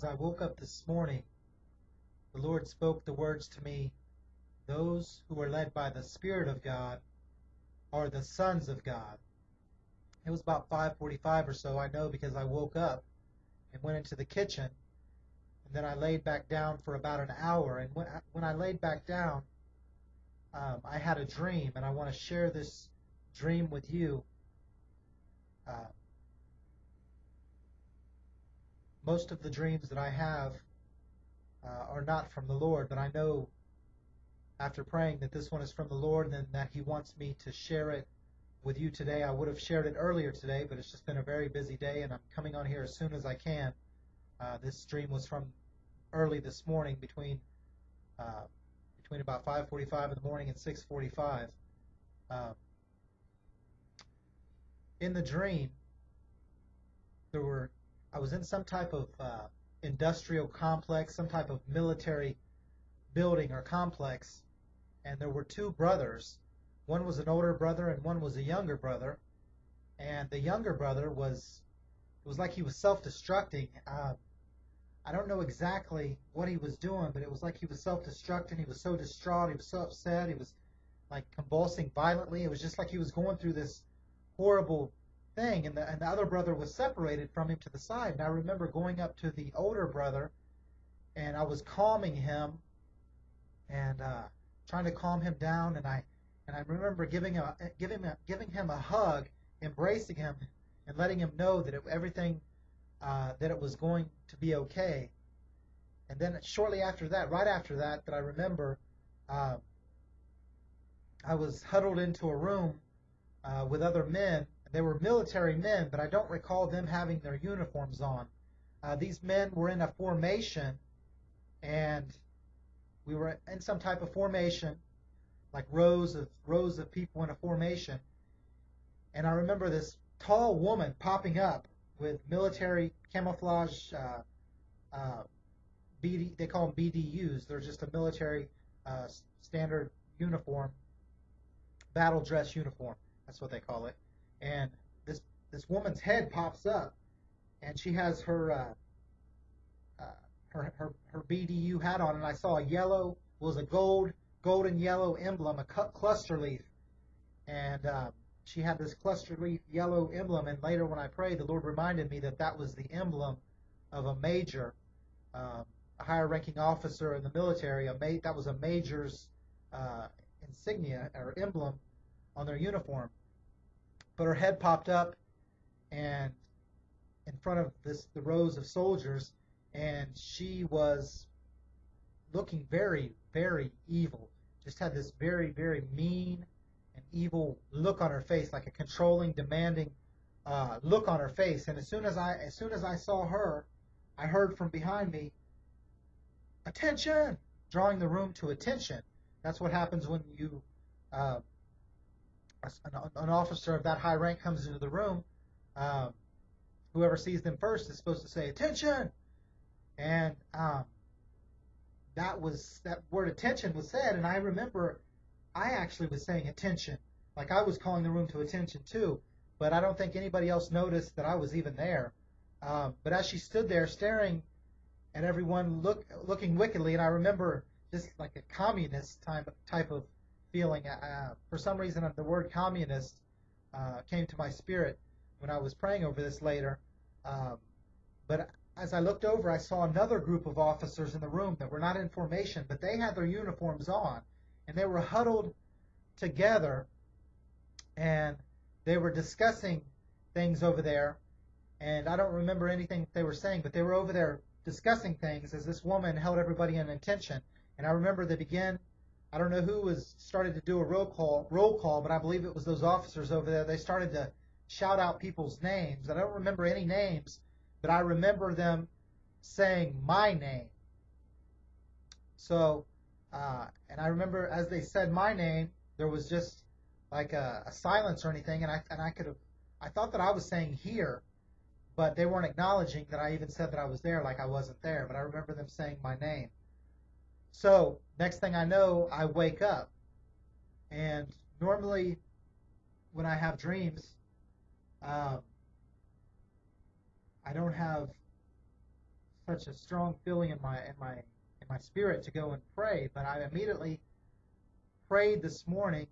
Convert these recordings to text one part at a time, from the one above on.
as I woke up this morning, the Lord spoke the words to me those who are led by the Spirit of God are the sons of God. It was about 5:45 or so, I know because I woke up and went into the kitchen and then I laid back down for about an hour and when I, when I laid back down um, I had a dream and I want to share this dream with you. Uh, most of the dreams that I have uh, are not from the Lord, but I know after praying that this one is from the Lord and that He wants me to share it with you today. I would have shared it earlier today, but it's just been a very busy day, and I'm coming on here as soon as I can. Uh, this dream was from early this morning, between uh, between about 5:45 in the morning and 6:45. Uh, in the dream, there were I was in some type of uh, industrial complex, some type of military building or complex, and there were two brothers. One was an older brother and one was a younger brother. And the younger brother was, it was like he was self-destructing. Uh, I don't know exactly what he was doing, but it was like he was self-destructing. He was so distraught. He was so upset. He was like convulsing violently. It was just like he was going through this horrible thing. And the, and the other brother was separated from him to the side. And I remember going up to the older brother and I was calming him and uh, trying to calm him down. And I and I remember giving a giving a, giving him a hug, embracing him, and letting him know that it, everything uh, that it was going to be okay. And then shortly after that, right after that, that I remember, uh, I was huddled into a room uh, with other men. They were military men, but I don't recall them having their uniforms on. Uh, these men were in a formation, and we were in some type of formation, like rows of rows of people in a formation. And I remember this tall woman popping up with military camouflage uh, uh, BD. They call them BDUs. They're just a military uh, standard uniform, battle dress uniform. That's what they call it. And this this woman's head pops up, and she has her uh, her, her, her BDU hat on, and I saw a yellow, was a gold, golden yellow emblem, a cluster leaf. And uh, she had this cluster leaf yellow emblem, and later when I prayed, the Lord reminded me that that was the emblem of a major, um, a higher ranking officer in the military. A ma- that was a major's uh, insignia or emblem on their uniform. But her head popped up, and in front of this the rows of soldiers, and she was looking very, very evil. Just had this very, very mean and evil look on her face, like a controlling, demanding uh, look on her face. And as soon as I, as soon as I saw her, I heard from behind me, "Attention!" drawing the room to attention. That's what happens when you, uh, an, an, officer of that high rank comes into the room. Um, whoever sees them first is supposed to say, "Attention!" and um, that was that word attention was said, and I remember I actually was saying attention, like I was calling the room to attention too, but I don't think anybody else noticed that I was even there. Um, but as she stood there staring at everyone, look looking wickedly, and I remember just like a communist type type of feeling. Uh, for some reason, the word communist uh, came to my spirit when I was praying over this later. Um, but as I looked over, I saw another group of officers in the room that were not in formation, but they had their uniforms on, and they were huddled together, and they were discussing things over there. And I don't remember anything they were saying, but they were over there discussing things as this woman held everybody in attention. And I remember they began. I don't know who was started to do a roll call, roll call, but I believe it was those officers over there. They started to shout out people's names. I don't remember any names, but I remember them saying my name. So, uh, and I remember as they said my name, there was just like a, a silence or anything, and I and I could have, I thought that I was saying here, but they weren't acknowledging that I even said that I was there, like I wasn't there. But I remember them saying my name. So next thing I know, I wake up, and normally when I have dreams, um, I don't have such a strong feeling in my in my in my spirit to go and pray, but I immediately prayed this morning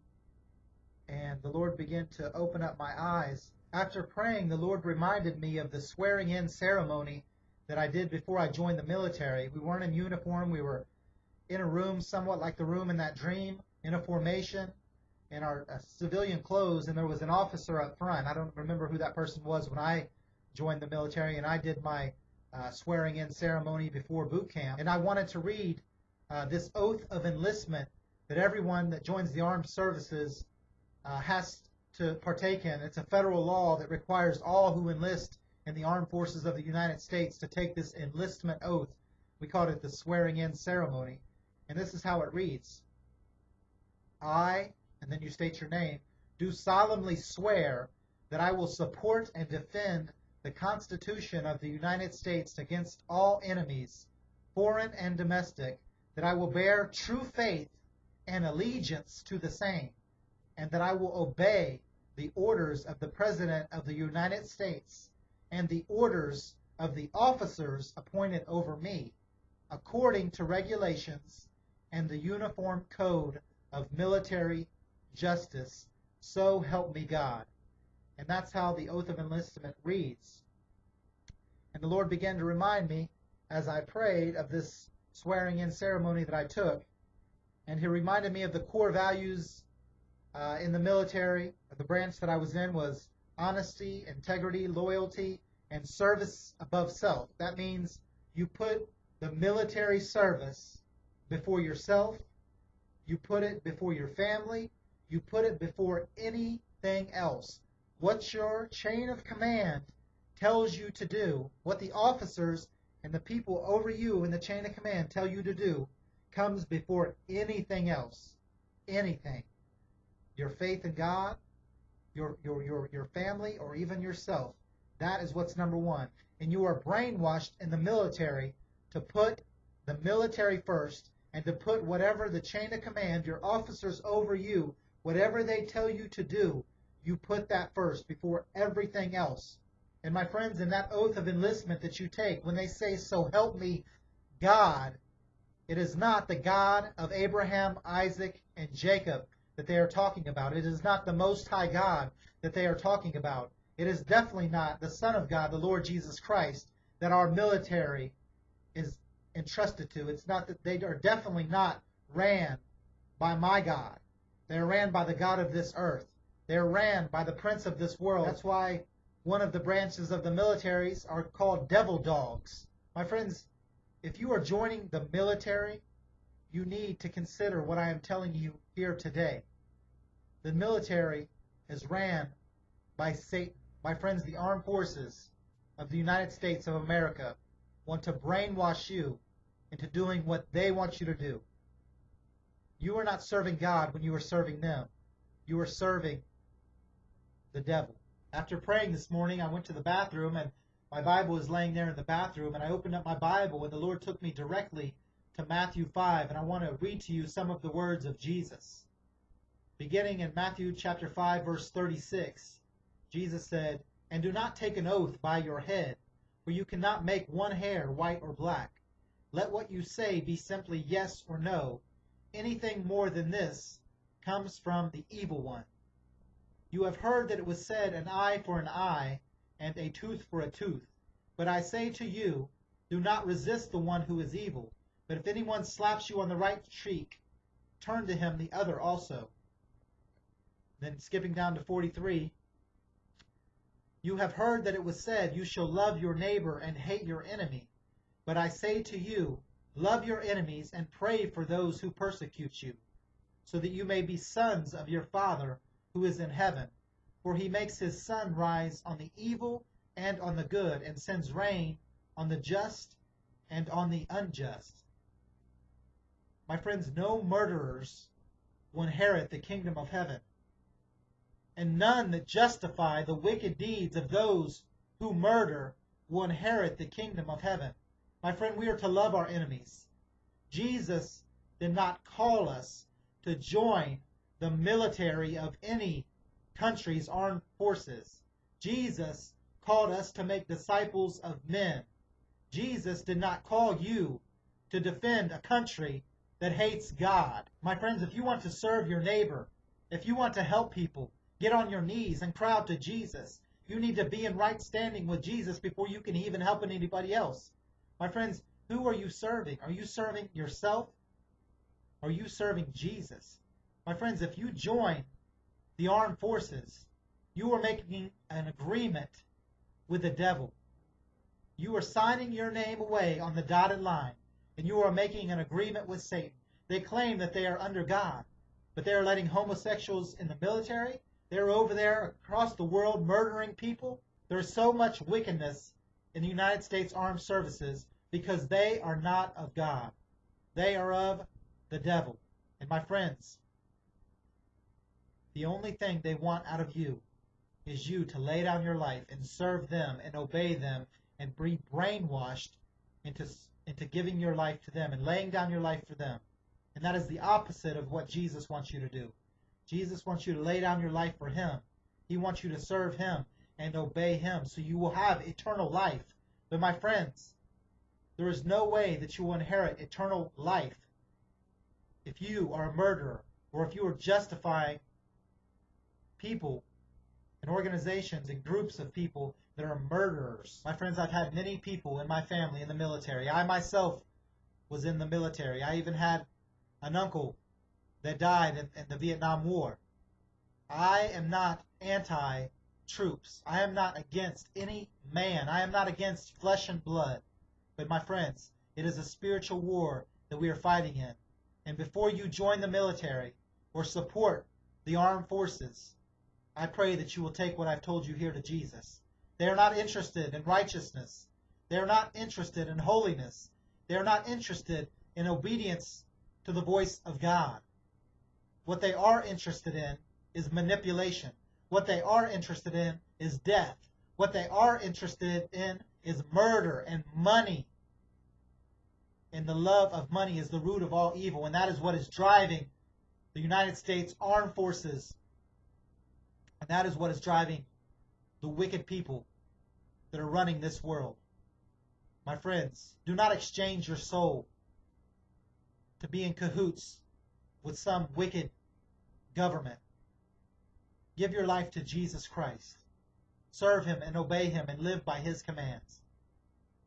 and the Lord began to open up my eyes. After praying, the Lord reminded me of the swearing in ceremony that I did before I joined the military. We weren't in uniform, we were in a room somewhat like the room in that dream, in a formation, in our uh, civilian clothes, and there was an officer up front. I don't remember who that person was when I joined the military, and I did my uh, swearing in ceremony before boot camp. And I wanted to read uh, this oath of enlistment that everyone that joins the armed services uh, has to partake in. It's a federal law that requires all who enlist in the armed forces of the United States to take this enlistment oath. We called it the swearing in ceremony. And this is how it reads. I, and then you state your name, do solemnly swear that I will support and defend the Constitution of the United States against all enemies, foreign and domestic, that I will bear true faith and allegiance to the same, and that I will obey the orders of the President of the United States and the orders of the officers appointed over me, according to regulations and the Uniform Code of Military Justice, so help me God. And that's how the oath of enlistment reads. And the Lord began to remind me as I prayed of this swearing in ceremony that I took. And He reminded me of the core values uh, in the military. The branch that I was in was honesty, integrity, loyalty, and service above self. That means you put the military service before yourself, you put it before your family, you put it before anything else. What your chain of command tells you to do, what the officers and the people over you in the chain of command tell you to do, comes before anything else. Anything. Your faith in God, your, your, your, your family, or even yourself. That is what's number one. And you are brainwashed in the military to put the military first and to put whatever the chain of command, your officers over you, whatever they tell you to do, you put that first before everything else. And my friends, in that oath of enlistment that you take, when they say, So help me, God, it is not the God of Abraham, Isaac, and Jacob that they are talking about. It is not the Most High God that they are talking about. It is definitely not the Son of God, the Lord Jesus Christ, that our military is entrusted to. It's not that they are definitely not ran by my God. They are ran by the God of this earth. They are ran by the prince of this world. That's why one of the branches of the militaries are called devil dogs. My friends, if you are joining the military, you need to consider what I am telling you here today. The military is ran by Satan. My friends, the armed forces of the United States of America want to brainwash you into doing what they want you to do. You are not serving God when you are serving them. You are serving the devil. After praying this morning, I went to the bathroom and my Bible was laying there in the bathroom and I opened up my Bible and the Lord took me directly to Matthew 5 and I want to read to you some of the words of Jesus. Beginning in Matthew chapter 5 verse 36, Jesus said, And do not take an oath by your head, for you cannot make one hair white or black. Let what you say be simply yes or no. Anything more than this comes from the evil one. You have heard that it was said, An eye for an eye, and a tooth for a tooth. But I say to you, do not resist the one who is evil. But if anyone slaps you on the right cheek, turn to him the other also. Then skipping down to 43, you have heard that it was said, You shall love your neighbor and hate your enemy. But I say to you, love your enemies and pray for those who persecute you, so that you may be sons of your Father who is in heaven. For he makes his sun rise on the evil and on the good, and sends rain on the just and on the unjust. My friends, no murderers will inherit the kingdom of heaven, and none that justify the wicked deeds of those who murder will inherit the kingdom of heaven. My friend, we are to love our enemies. Jesus did not call us to join the military of any country's armed forces. Jesus called us to make disciples of men. Jesus did not call you to defend a country that hates God. My friends, if you want to serve your neighbor, if you want to help people, get on your knees and cry out to Jesus. You need to be in right standing with Jesus before you can even help anybody else. My friends, who are you serving? Are you serving yourself? Are you serving Jesus? My friends, if you join the armed forces, you are making an agreement with the devil. You are signing your name away on the dotted line, and you are making an agreement with Satan. They claim that they are under God, but they are letting homosexuals in the military. They're over there across the world murdering people. There's so much wickedness in the United States Armed Services because they are not of God. They are of the devil. And my friends, the only thing they want out of you is you to lay down your life and serve them and obey them and be brainwashed into into giving your life to them and laying down your life for them. And that is the opposite of what Jesus wants you to do. Jesus wants you to lay down your life for him. He wants you to serve him and obey him so you will have eternal life. But my friends, there is no way that you will inherit eternal life if you are a murderer or if you are justifying people and organizations and groups of people that are murderers. My friends, I've had many people in my family in the military. I myself was in the military. I even had an uncle that died in, in the Vietnam War. I am not anti troops. I am not against any man. I am not against flesh and blood. But my friends, it is a spiritual war that we are fighting in. And before you join the military or support the armed forces, I pray that you will take what I've told you here to Jesus. They are not interested in righteousness. They are not interested in holiness. They are not interested in obedience to the voice of God. What they are interested in is manipulation. What they are interested in is death. What they are interested in is murder and money. And the love of money is the root of all evil, and that is what is driving the United States Armed Forces. And that is what is driving the wicked people that are running this world. My friends, do not exchange your soul to be in cahoots with some wicked government. Give your life to Jesus Christ. Serve him and obey him and live by his commands.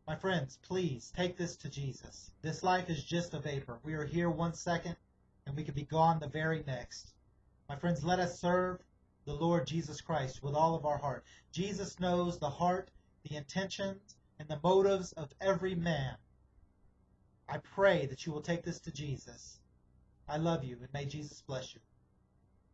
My friends, please take this to Jesus. This life is just a vapor. We are here one second and we could be gone the very next. My friends, let us serve the Lord Jesus Christ with all of our heart. Jesus knows the heart, the intentions, and the motives of every man. I pray that you will take this to Jesus. I love you, and may Jesus bless you.